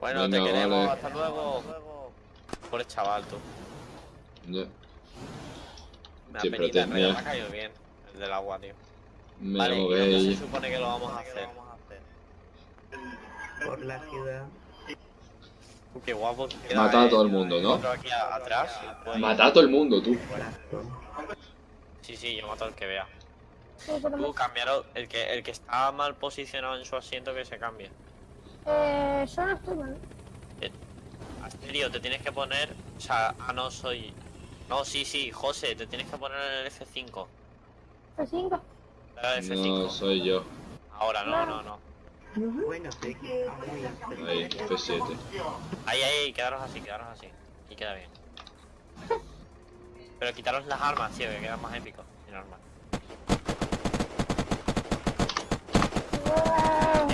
Bueno, Venga, te queremos, vale. hasta luego. Por el chaval, tú. Ya, Me da Siempre penita, en tenía. me ha caído bien. El del agua, tío. Me vale, ¿y dónde se supone que lo vamos a hacer? Por la ciudad. Qué guapo. Matar a todo el mundo, ¿no? Aquí a- atrás. pues- Matar a todo el mundo, tú. Sí, sí, yo mato al que vea. Pero Tú, cambiaros. El que, el que está mal posicionado en su asiento, que se cambie. eh, yo no estoy mal. Asterio, te tienes que poner. O sea, ah, no soy. No, sí, sí, José, te tienes que poner en el F5. F5. Dale al F5. No, soy yo. Ahora, no, no, no. Bueno, sí. Ahí, F7. Ahí, ahí, quedaros así, quedaros así. Y queda bien. Pero quitaros las armas, tío, que quedan más épicos. Sin armas.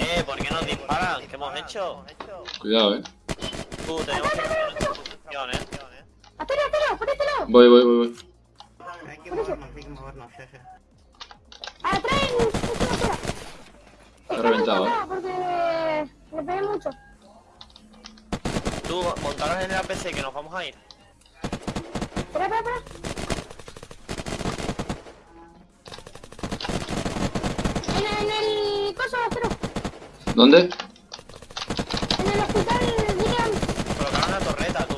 Eh, ¿por qué nos disparan? ¿Qué hemos hecho? Cuidado, eh. Tú, tenemos que hacer eh. Aterio, aterio, por este lado. Voy, voy, voy, voy. Hay que movernos, hay que movernos, ya. Atrás. Está reventado, eh. Porque le pegué mucho. Tú, montaros en el APC que nos vamos a ir. Espera, espera, espera. ¿Dónde? en el hospital William. Colocar una torreta, tú.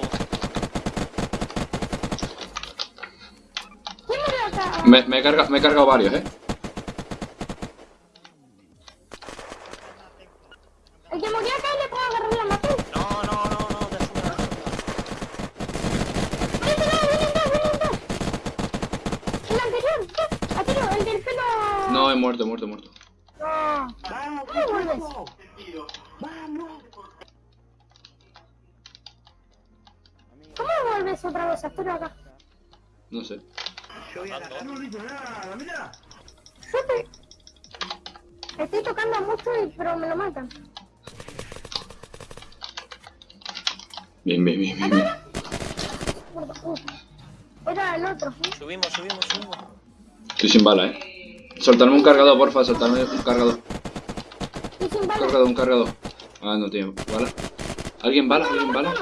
¿Quién murió acá? Me, me, he carga- me he cargado varios, eh. El que murió acá le puedo agarrar la maté. No, no, no, no, te vienen dos, vienen dos. El anterior, el del pelo. No, he muerto, he muerto, he muerto. No. ¡Vamos, ¿Cómo vuelves? ¡Vamos! ¿Cómo vuelves otra vez, Arturo, acá? No sé. Yo voy a agarrar. Yo estoy... Estoy tocando mucho, y, pero me lo matan. Bien, bien, bien, bien. bien. Era el otro. Subimos, subimos, subimos. Estoy sin bala, eh. Soltarme un cargador, porfa, soltarme un cargador. Un balas. cargador, un cargador. Ah, no tiene bala. ¿Alguien bala? ¿Alguien bala?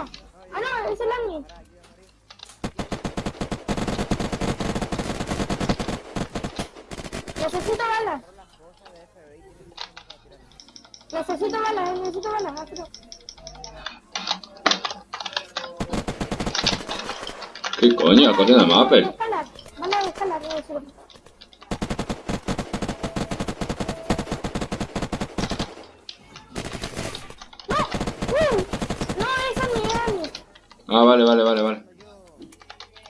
Ah, no, es el admin. Necesito balas. Necesito balas, eh, necesito balas. ¿Qué coño? Coge de mapper. Balas de escalar, debe ser. ¡No! ¡Uh! No, es admin, es admin. Ah, vale, vale, vale, vale.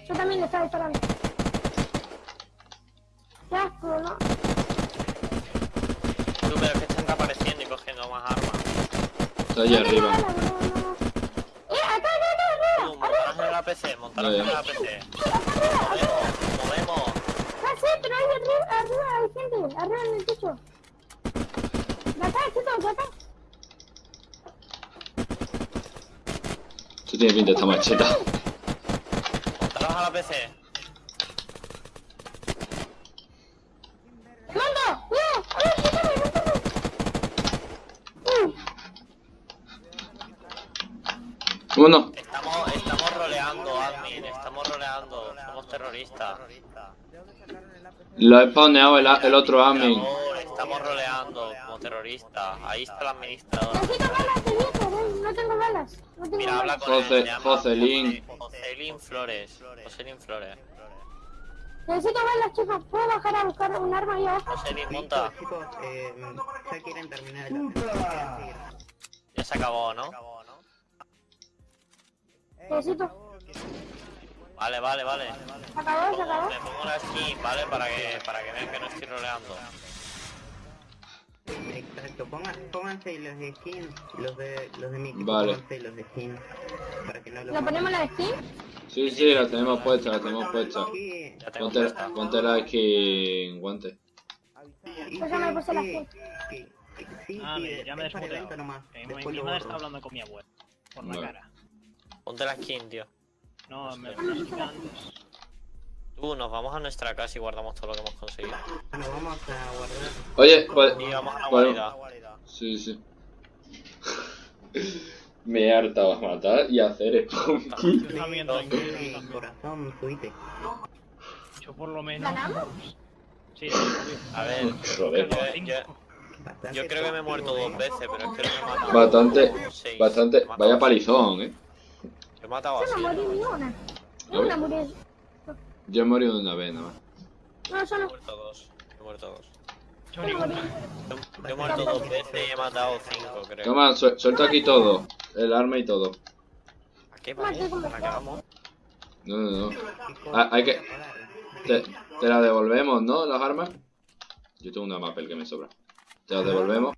Yo también le estaba disparando. Qué asco, ¿no? Tú, pero es que están reapareciendo y cogiendo más armas. Está allá No arriba. no, no. ¡Eh, acá, acá, acá, Tú, arriba! montaros en el APC, montaros Ya, en ya. el APC. ¡Acá, arriba! Movemos, movemos. Ya sé, pero ahí arriba, arriba hay gente, arriba en el techo. De acá, chicos, de acá. Esto tiene pinta de esta macheta. Montaros al APC. ¡Mando! ¡No! ¡A ver, quítame, quítame! ¡Uh! Bueno, Estamos, estamos roleando, admin, estamos roleando. Somos terroristas. lo he spawneado el, el otro admin. Por, estamos roleando como terroristas. Ahí está el administrador. No tengo balas. Mira, habla con él. José- llama Joselín. José- Joselín Flores. Joselín Flores. Necesito balas, chicos. ¿Puedo bajar a buscar un arma ahí abajo? Joselín, monta. Chicos, eh, ya quieren terminar el. Ya se acabó, ¿no? Necesito. Vale, vale, vale. ¿Se acabó? ¿Se acabó? Me pongo la skin, ¿vale? Para que, para que vean que no estoy roleando. Exacto, pongan, pónganse los de skin, los de, los de mi equipo, Vale. pónganse los de skin. Para que no los ¿Le ponemos la skin? Sí, sí, la tenemos puesta, la tenemos puesta. Ponte, ponte la skin guante. Pues ya me sí, puse la sí, skin. Sí, Ah, sí, mira, ya me desmuteado. nomás. Mi, mi madre está hablando con mi abuela. Por la Vale. cara. Ponte la skin, tío. No, me lo antes. Tú, nos vamos a nuestra casa y guardamos todo lo que hemos conseguido. Bueno, vamos a guardar. Oye, pues... Y vamos a la pues- guarida. Sí, sí. Me he hartado a matar y a hacer spunky. Yo también, tranquilo, yo corazón. Yo por lo menos. ¿Ganamos? Sí, sí, obvio. A ver, Joder. yo, yo- yo creo que me he muerto toxico, dos ¿eh? veces, pero es que no me he matado. Bastante, bastante. He matado Vaya palizón, eh. He matado Yo así. no morí ni una. Morí. Yo he morido una vez nada más. No, yo He muerto dos. He muerto dos. Yo he muerto dos veces y he matado cinco, creo. Toma, su- suelta aquí todo. El arma y todo. ¿A qué ¿Para qué vamos? No, no, no. Ah, hay que-. Te, te la devolvemos, ¿no? Las armas. Yo tengo una mapel que me sobra. Te la devolvemos.